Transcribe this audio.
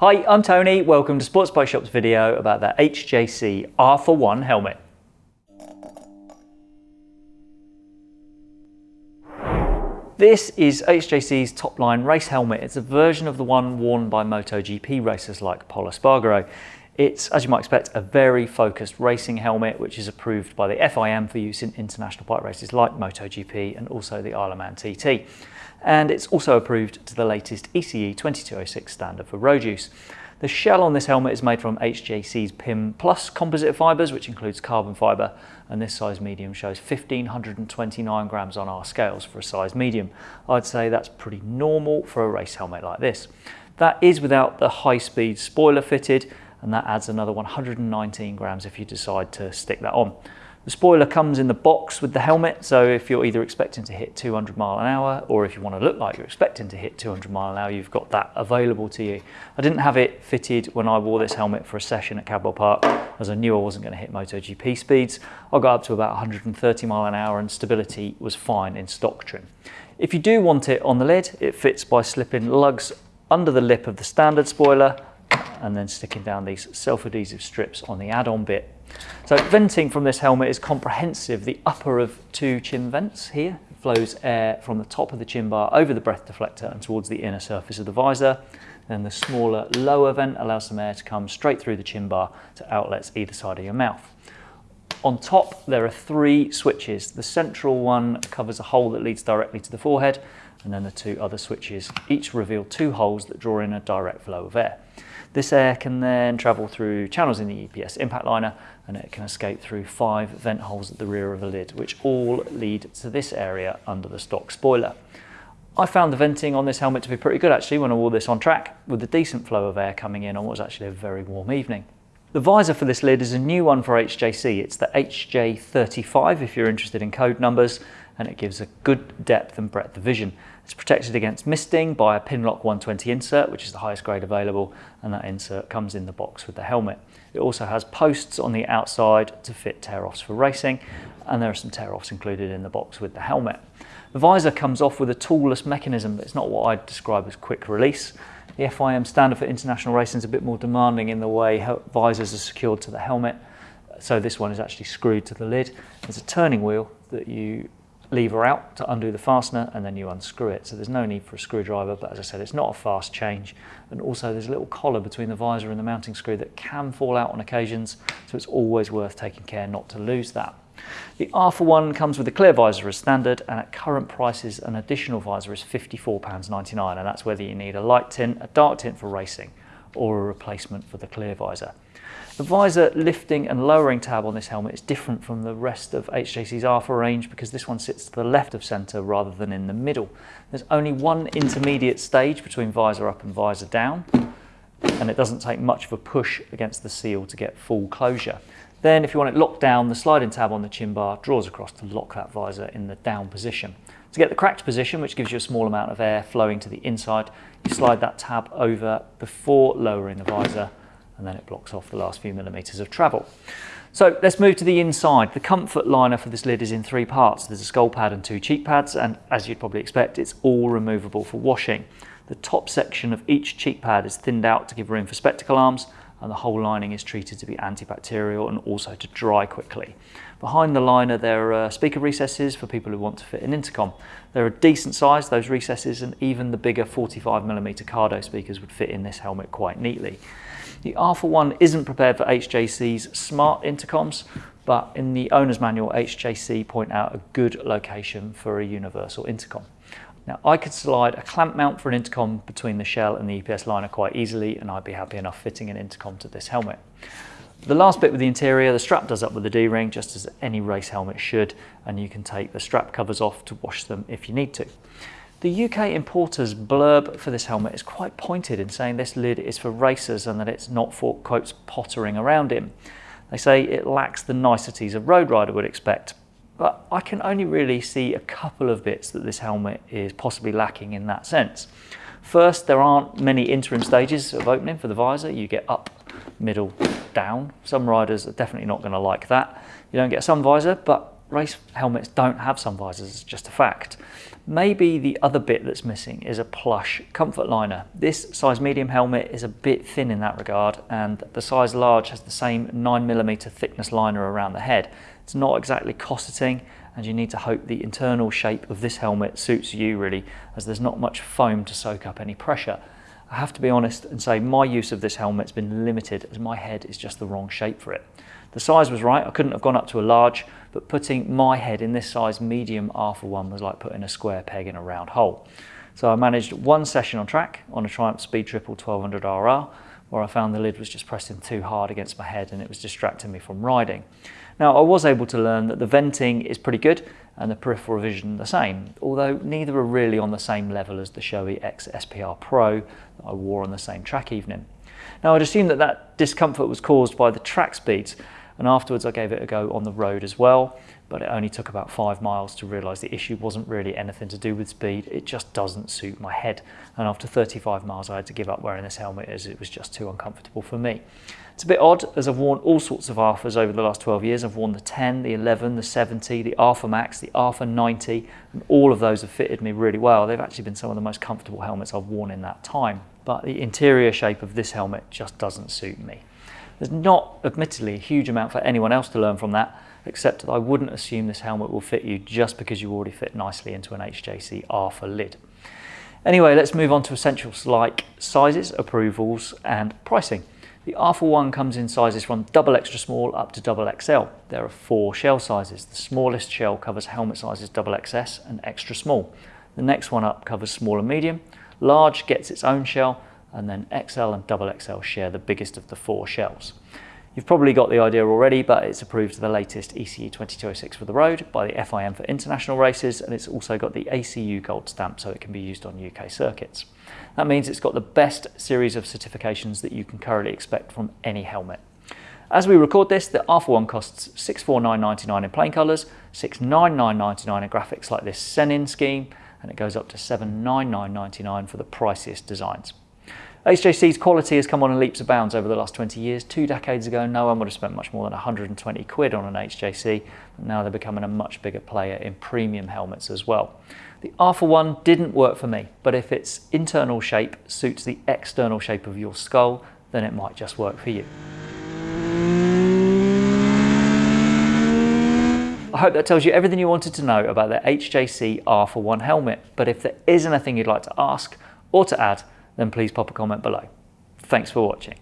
Hi, I'm Tony. Welcome to Sports Bike Shop's video about the HJC RPHA One helmet. This is HJC's top line race helmet. It's a version of the one worn by MotoGP racers like Pol Espargaro. It's, as you might expect, a very focused racing helmet, which is approved by the FIM for use in international bike races like MotoGP and also the Isle of Man TT and it's also approved to the latest ECE 2206 standard for road use. The shell on this helmet is made from HJC's PIM Plus composite fibres, which includes carbon fibre, and this size medium shows 1529 grams on our scales for a size medium. I'd say that's pretty normal for a race helmet like this. That is without the high-speed spoiler fitted, and that adds another 119 grams if you decide to stick that on. The spoiler comes in the box with the helmet, so if you're either expecting to hit 200 mile an hour or if you want to look like you're expecting to hit 200 mile an hour, you've got that available to you. I didn't have it fitted when I wore this helmet for a session at Cadwell Park as I knew I wasn't going to hit MotoGP speeds. I got up to about 130 mile an hour and stability was fine in stock trim. If you do want it on the lid, it fits by slipping lugs under the lip of the standard spoiler and then sticking down these self-adhesive strips on the add-on bit so venting from this helmet is comprehensive. The upper of two chin vents here flows air from the top of the chin bar over the breath deflector and towards the inner surface of the visor. Then the smaller lower vent allows some air to come straight through the chin bar to outlets either side of your mouth. On top, there are three switches. The central one covers a hole that leads directly to the forehead, and then the two other switches each reveal two holes that draw in a direct flow of air. This air can then travel through channels in the EPS impact liner and it can escape through five vent holes at the rear of the lid, which all lead to this area under the stock spoiler. I found the venting on this helmet to be pretty good actually when I wore this on track with a decent flow of air coming in on what was actually a very warm evening. The visor for this lid is a new one for HJC. It's the HJ35 if you're interested in code numbers and it gives a good depth and breadth of vision. It's protected against misting by a Pinlock 120 insert, which is the highest grade available, and that insert comes in the box with the helmet. It also has posts on the outside to fit tear-offs for racing, and there are some tear-offs included in the box with the helmet. The visor comes off with a toolless mechanism, but it's not what I'd describe as quick release. The FIM standard for international racing is a bit more demanding in the way visors are secured to the helmet, so this one is actually screwed to the lid. There's a turning wheel that you lever out to undo the fastener and then you unscrew it. So there's no need for a screwdriver, but as I said, it's not a fast change. And also there's a little collar between the visor and the mounting screw that can fall out on occasions. So it's always worth taking care not to lose that. The RPHA One comes with a clear visor as standard and at current prices an additional visor is £54.99 and that's whether you need a light tint, a dark tint for racing or a replacement for the clear visor. The visor lifting and lowering tab on this helmet is different from the rest of HJC's Alpha range because this one sits to the left of centre rather than in the middle. There's only one intermediate stage between visor up and visor down and it doesn't take much of a push against the seal to get full closure. Then if you want it locked down, the sliding tab on the chin bar draws across to lock that visor in the down position. To get the cracked position, which gives you a small amount of air flowing to the inside, you slide that tab over before lowering the visor and then it blocks off the last few millimetres of travel. So let's move to the inside. The comfort liner for this lid is in three parts. There's a skull pad and two cheek pads, and as you'd probably expect, it's all removable for washing. The top section of each cheek pad is thinned out to give room for spectacle arms, and the whole lining is treated to be antibacterial and also to dry quickly. Behind the liner there are speaker recesses for people who want to fit an intercom. They're a decent size, those recesses, and even the bigger 45mm Cardo speakers would fit in this helmet quite neatly. The RPHA One isn't prepared for HJC's smart intercoms, but in the owner's manual, HJC point out a good location for a universal intercom. Now I could slide a clamp mount for an intercom between the shell and the EPS liner quite easily and I'd be happy enough fitting an intercom to this helmet. The last bit with the interior, the strap does up with the D-ring just as any race helmet should and you can take the strap covers off to wash them if you need to. The UK importer's blurb for this helmet is quite pointed in saying this lid is for racers and that it's not for, quotes, pottering around in. They say it lacks the niceties a road rider would expect, but I can only really see a couple of bits that this helmet is possibly lacking in that sense. First, there aren't many interim stages of opening for the visor. You get up, middle, down. Some riders are definitely not going to like that. You don't get a sun visor, but race helmets don't have sun visors, it's just a fact. Maybe the other bit that's missing is a plush comfort liner. This size medium helmet is a bit thin in that regard and the size large has the same 9mm thickness liner around the head. It's not exactly cosseting and you need to hope the internal shape of this helmet suits you really as there's not much foam to soak up any pressure. I have to be honest and say my use of this helmet's been limited as my head is just the wrong shape for it. The size was right, I couldn't have gone up to a large, but putting my head in this size medium RPHA one was like putting a square peg in a round hole. So I managed one session on track on a Triumph Speed Triple 1200 RR, where I found the lid was just pressing too hard against my head and it was distracting me from riding. Now I was able to learn that the venting is pretty good and the peripheral vision the same, although neither are really on the same level as the Shoei X SPR Pro that I wore on the same track evening. Now I'd assume that that discomfort was caused by the track speeds and afterwards I gave it a go on the road as well but it only took about five miles to realise the issue wasn't really anything to do with speed it just doesn't suit my head and after 35 miles I had to give up wearing this helmet as it was just too uncomfortable for me. It's a bit odd as I've worn all sorts of Alphas over the last 12 years. I've worn the 10, the 11, the 70, the Alpha Max, the Alpha 90 and all of those have fitted me really well. They've actually been some of the most comfortable helmets I've worn in that time but the interior shape of this helmet just doesn't suit me. There's not, admittedly, a huge amount for anyone else to learn from that, except that I wouldn't assume this helmet will fit you just because you already fit nicely into an HJC Alpha lid. Anyway, let's move on to essentials like sizes, approvals, and pricing. The Alpha One comes in sizes from double extra small up to double XL. There are four shell sizes. The smallest shell covers helmet sizes double XS and extra small. The next one up covers small and medium. Large gets its own shell, and then XL and double XL share the biggest of the four shells. You've probably got the idea already, but it's approved the latest ECE 2206 for the road by the FIM for international races, and it's also got the ACU gold stamp so it can be used on UK circuits. That means it's got the best series of certifications that you can currently expect from any helmet. As we record this, the Alpha One costs $649.99 in plain colours, $699.99 in graphics like this Senin scheme, and it goes up to $799.99 for the priciest designs. HJC's quality has come on in leaps and bounds over the last 20 years. Two decades ago, no one would have spent much more than 120 quid on an HJC, but now they're becoming a much bigger player in premium helmets as well. The Alpha One didn't work for me, but if its internal shape suits the external shape of your skull, then it might just work for you. I hope that tells you everything you wanted to know about the HJC Alpha One helmet, but if there is anything you'd like to ask or to add, then please pop a comment below. Thanks for watching.